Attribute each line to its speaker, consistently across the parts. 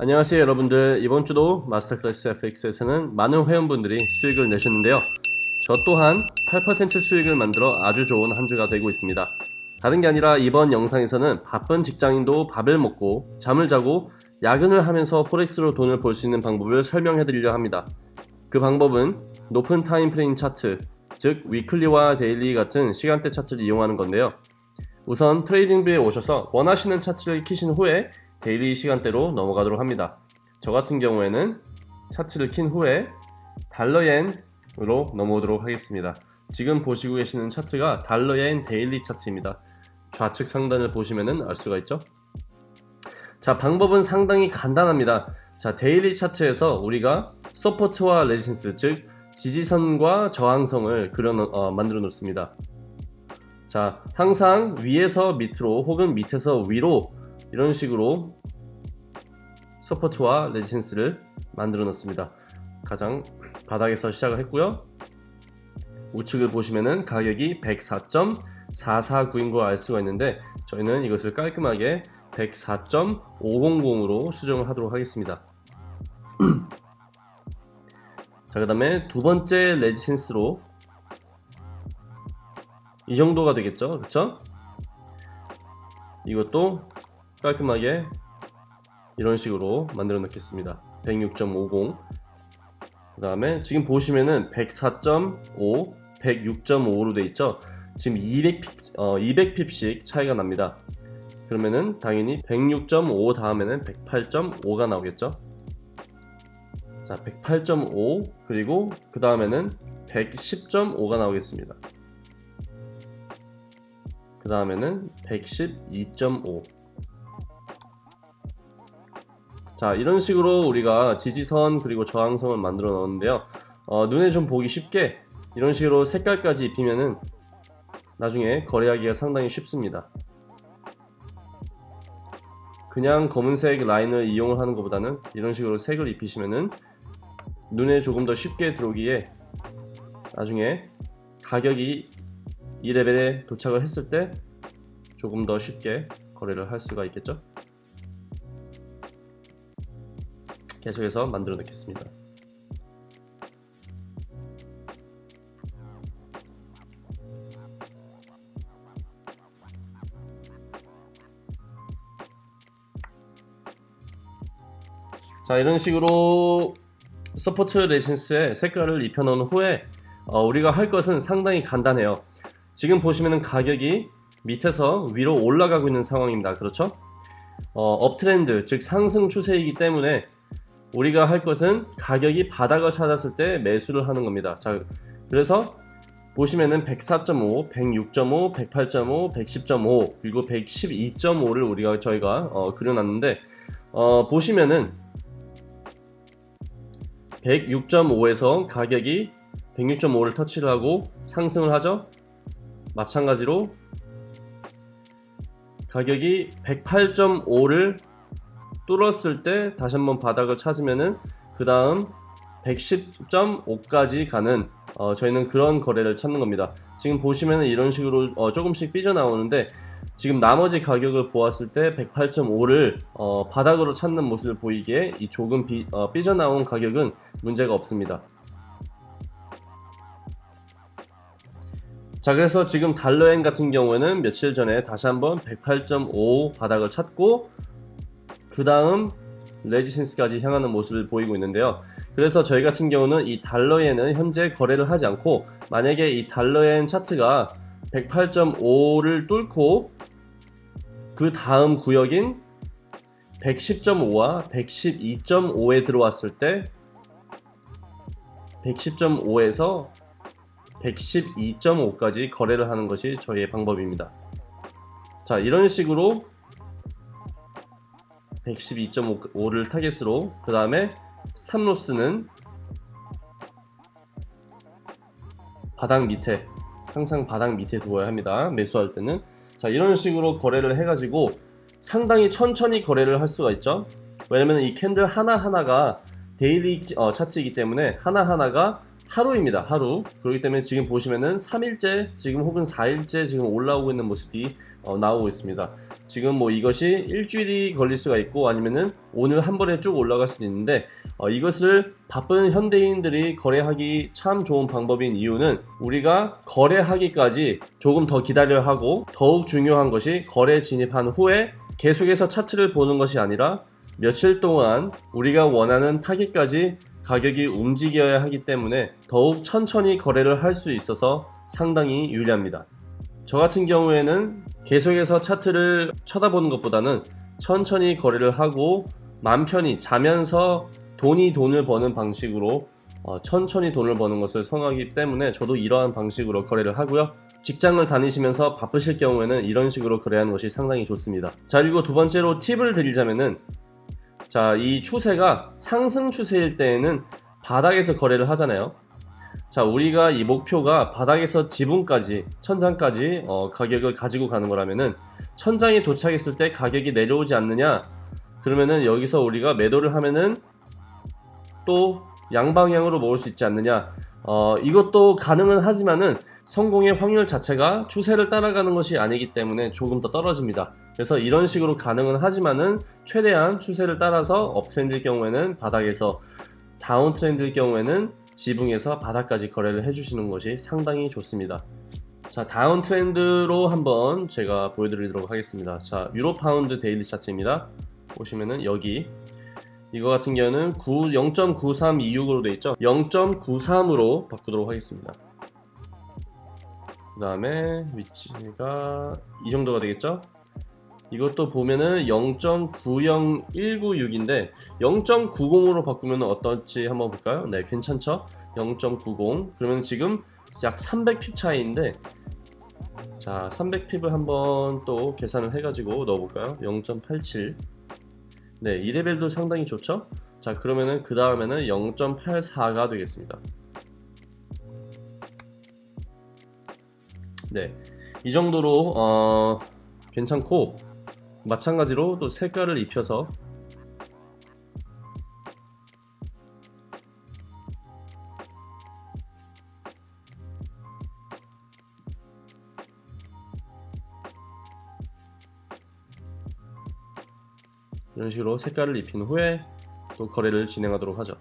Speaker 1: 안녕하세요 여러분들. 이번 주도 마스터클래스 FX에서는 많은 회원분들이 수익을 내셨는데요. 저 또한 8% 수익을 만들어 아주 좋은 한 주가 되고 있습니다. 다른 게 아니라 이번 영상에서는 바쁜 직장인도 밥을 먹고 잠을 자고 야근을 하면서 forex로 돈을 벌 수 있는 방법을 설명해 드리려 합니다. 그 방법은 높은 time frame 차트 즉 weekly와 daily 같은 시간대 차트를 이용하는 건데요. 우선 트레이딩뷰에 오셔서 원하시는 차트를 키신 후에 daily 시간대로 넘어가도록 합니다. 저 같은 경우에는 차트를 킨 후에 달러엔으로 넘어오도록 하겠습니다. 지금 보시고 계시는 차트가 달러엔 daily 차트입니다. 좌측 상단을 보시면 알 수가 있죠. 자 방법은 상당히 간단합니다. 자 daily 차트에서 우리가 support와 resistance 즉 지지선과 저항선을 그려 어, 만들어 놓습니다. 자 항상 위에서 밑으로 혹은 밑에서 위로 이런 식으로 support와 resistance를 만들어 놨습니다. 가장 바닥에서 시작을 했고요. 우측을 보시면은 가격이 104.449인 걸 알 수가 있는데 저희는 이것을 깔끔하게 104.500으로 수정을 하도록 하겠습니다. 자 그 다음에 두 번째 resistance로 이 정도가 되겠죠? 그쵸? 이것도 깔끔하게 이런 식으로 만들어 놓겠습니다. 106.50 그 다음에 지금 보시면은 104.5 106.5로 돼 있죠? 지금 200핍, 어, 200핍씩 차이가 납니다. 그러면은 당연히 106.5 다음에는 108.5가 나오겠죠? 자 108.5 그리고 그 다음에는 110.5가 나오겠습니다. 그 다음에는 112.5 자 이런 식으로 우리가 지지선 그리고 저항선을 만들어 놓는데요. 어, 눈에 좀 보기 쉽게 이런 식으로 색깔까지 입히면은 나중에 거래하기가 상당히 쉽습니다. 그냥 검은색 라인을 이용을 하는 것보다는 이런 식으로 색을 입히시면은 눈에 조금 더 쉽게 들어오기에 나중에 가격이 이 레벨에 도착을 했을 때 조금 더 쉽게 거래를 할 수가 있겠죠 계속해서 만들어 놓겠습니다. 자 이런 식으로 support resistance에 색깔을 입혀 놓은 후에 어, 우리가 할 것은 상당히 간단해요. 지금 보시면 가격이 밑에서 위로 올라가고 있는 상황입니다. 그렇죠? 어, uptrend 즉 상승 추세이기 때문에 우리가 할 것은 가격이 바닥을 찾았을 때 매수를 하는 겁니다. 자 그래서 보시면은 104.5, 106.5, 108.5, 110.5 그리고 112.5를 우리가 저희가 어, 그려놨는데 어, 보시면은 106.5에서 가격이 106.5를 터치를 하고 상승을 하죠. 마찬가지로 가격이 108.5를 뚫었을 때 다시 한번 바닥을 찾으면은 그 다음 110.5까지 가는 어, 저희는 그런 거래를 찾는 겁니다. 지금 보시면 이런 식으로 어, 조금씩 삐져나오는데 지금 나머지 가격을 보았을 때 108.5를 어, 바닥으로 찾는 모습을 보이기에 이 조금 비, 어, 삐져나온 가격은 문제가 없습니다. 자 그래서 지금 달러엔 같은 경우에는 며칠 전에 다시 한번 108.5 바닥을 찾고 그 다음 레지센스까지 향하는 모습을 보이고 있는데요. 그래서 저희 같은 경우는 이 달러엔은 현재 거래를 하지 않고 만약에 이 달러엔 차트가 108.5를 뚫고 그 다음 구역인 110.5와 112.5에 들어왔을 때 110.5에서 112.5까지 거래를 하는 것이 저희의 방법입니다. 자 이런 식으로 112.5를 타겟으로 그 다음에 스탑로스는 바닥 밑에 항상 바닥 밑에 두어야 합니다. 매수할 때는. 자 이런 식으로 거래를 해가지고 상당히 천천히 거래를 할 수가 있죠. 왜냐면 이 candle 하나하나가 daily 어, 차트이기 때문에 하나하나가 하루입니다 하루. 그렇기 때문에 지금 보시면은 3일째 지금 혹은 4일째 지금 올라오고 있는 모습이 어, 나오고 있습니다 지금 뭐 이것이 일주일이 걸릴 수가 있고 아니면은 오늘 한 번에 쭉 올라갈 수도 있는데 어, 이것을 바쁜 현대인들이 거래하기 참 좋은 방법인 이유는 우리가 거래하기까지 조금 더 기다려야 하고 더욱 중요한 것이 거래 진입한 후에 계속해서 차트를 보는 것이 아니라 며칠 동안 우리가 원하는 타깃까지 가격이 움직여야 하기 때문에 더욱 천천히 거래를 할 수 있어서 상당히 유리합니다. 저 같은 경우에는 계속해서 차트를 쳐다보는 것보다는 천천히 거래를 하고 맘 편히 자면서 돈이 돈을 버는 방식으로 어, 천천히 돈을 버는 것을 선호하기 때문에 저도 이러한 방식으로 거래를 하고요. 직장을 다니시면서 바쁘실 경우에는 이런 식으로 거래하는 것이 상당히 좋습니다. 자 그리고 두 번째로 팁을 드리자면은 자 이 추세가 상승 추세일 때에는 바닥에서 거래를 하잖아요. 자 우리가 이 목표가 바닥에서 지붕까지 천장까지 어, 가격을 가지고 가는 거라면은 천장에 도착했을 때 가격이 내려오지 않느냐? 그러면은 여기서 우리가 매도를 하면은 또 양방향으로 모을 수 있지 않느냐? 어, 이것도 가능은 하지만은 성공의 확률 자체가 추세를 따라가는 것이 아니기 때문에 조금 더 떨어집니다. 그래서 이런 식으로 가능은 하지만은 최대한 추세를 따라서 업트렌드일 경우에는 바닥에서 다운트렌드일 경우에는 지붕에서 바닥까지 거래를 해주시는 것이 상당히 좋습니다. 자 downtrend로 한번 제가 보여드리도록 하겠습니다. 자 유로 파운드 daily 차트입니다. 보시면은 여기 이거 같은 경우는 0.9326으로 되어 있죠. 0.93으로 바꾸도록 하겠습니다. 그 다음에 위치가 이 정도가 되겠죠. 이것도 보면은 0.90196인데 0.90으로 바꾸면 어떨지 한번 볼까요? 네 괜찮죠? 0.90 그러면 지금 약 300핍 차이인데 자 300핍을 한번 또 계산을 해가지고 넣어볼까요? 0.87 네, 2레벨도 상당히 좋죠? 자, 그러면은 그 다음에는 0.84가 되겠습니다. 네, 이 정도로 어, 괜찮고 마찬가지로 또 색깔을 입혀서 이런 식으로 색깔을 입힌 후에 또 거래를 진행하도록 하죠.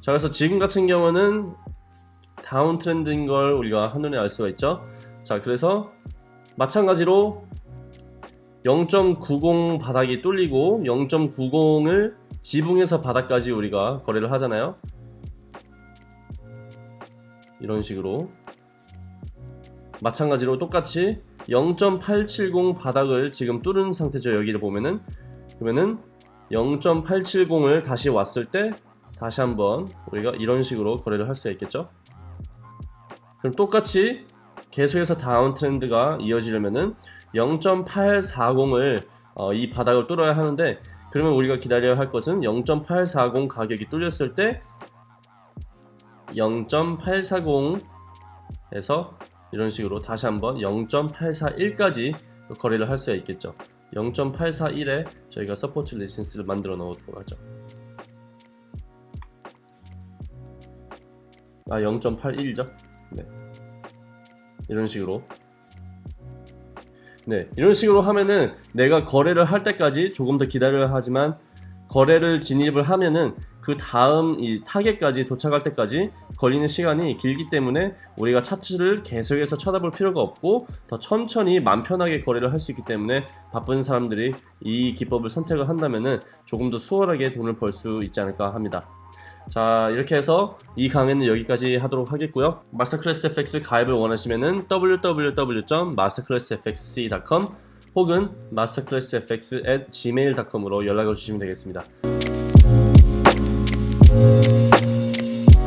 Speaker 1: 자 그래서 지금 같은 경우는 다운 트렌드인 걸 우리가 한눈에 알 수가 있죠. 자 그래서 마찬가지로 0.90 바닥이 뚫리고 0.90을 지붕에서 바닥까지 우리가 거래를 하잖아요. 이런 식으로. 마찬가지로 똑같이 0.870 바닥을 지금 뚫은 상태죠 여기를 보면은. 그러면은 0.870을 다시 왔을 때 다시 한번 우리가 이런 식으로 거래를 할 수 있겠죠? 그럼 똑같이 계속해서 다운 트렌드가 이어지려면은 0.840을 어, 이 바닥을 뚫어야 하는데 그러면 우리가 기다려야 할 것은 0.840 가격이 뚫렸을 때 0.840에서 이런 식으로 다시 한번 0.841까지 또 거래를 할 수가 있겠죠. 0.841에 저희가 support resistance를 만들어 넣도록 하죠. 아 0.81죠? 네. 이런 식으로 네 이런 식으로 하면은 내가 거래를 할 때까지 조금 더 기다려야 하지만 거래를 진입을 하면은 그 다음 이 타겟까지 도착할 때까지 걸리는 시간이 길기 때문에 우리가 차트를 계속해서 쳐다볼 필요가 없고 더 천천히 맘 편하게 거래를 할 수 있기 때문에 바쁜 사람들이 이 기법을 선택을 한다면은 조금 더 수월하게 돈을 벌 수 있지 않을까 합니다. 자 이렇게 해서 이 강의는 여기까지 하도록 하겠고요. 마스터클래스 FX 가입을 원하시면은 www.masterclassfxc.com 혹은 masterclassfx@gmail.com으로 연락을 주시면 되겠습니다